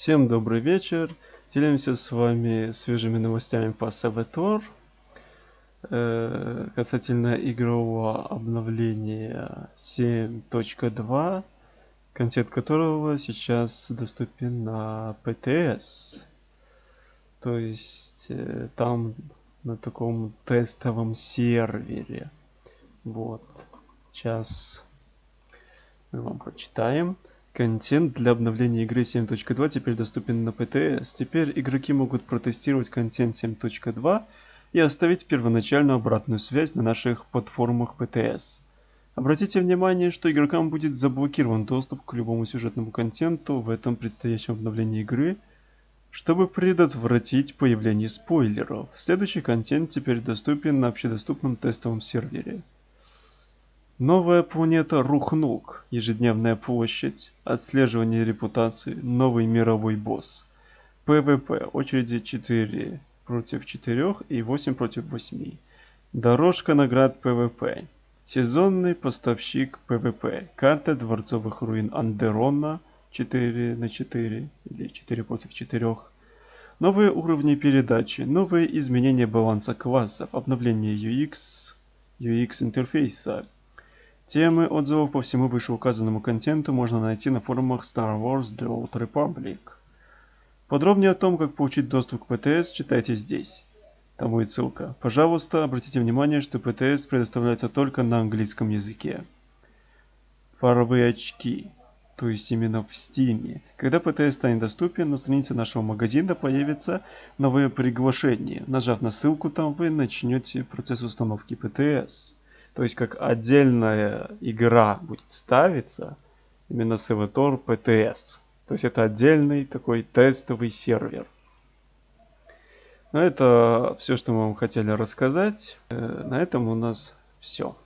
Всем добрый вечер. Делимся с вами свежими новостями по Саватор. Э, касательно игрового обновления 7.2, контент которого сейчас доступен на PTS. То есть э, там на таком тестовом сервере. Вот. Сейчас мы вам прочитаем. Контент для обновления игры 7.2 теперь доступен на ПТС. Теперь игроки могут протестировать контент 7.2 и оставить первоначальную обратную связь на наших платформах ПТС. Обратите внимание, что игрокам будет заблокирован доступ к любому сюжетному контенту в этом предстоящем обновлении игры, чтобы предотвратить появление спойлеров. Следующий контент теперь доступен на общедоступном тестовом сервере. Новая планета Рухнук, ежедневная площадь, отслеживание репутации, новый мировой босс. ПВП, очереди 4 против 4 и 8 против 8. Дорожка наград ПВП. Сезонный поставщик ПВП. Карта дворцовых руин Андерона 4 на 4 или 4 против 4. Новые уровни передачи, новые изменения баланса классов, обновление UX, UX интерфейса, Темы отзывов по всему вышеуказанному контенту можно найти на форумах Star Wars The Old Republic. Подробнее о том, как получить доступ к ПТС, читайте здесь. Там будет ссылка. Пожалуйста, обратите внимание, что ПТС предоставляется только на английском языке. Фаровые очки, то есть именно в Steam. Когда ПТС станет доступен, на странице нашего магазина появится новое приглашение. Нажав на ссылку там, вы начнете процесс установки ПТС. То есть как отдельная игра будет ставиться именно с Evator PTS. То есть это отдельный такой тестовый сервер. Но это все, что мы вам хотели рассказать. Э, на этом у нас все.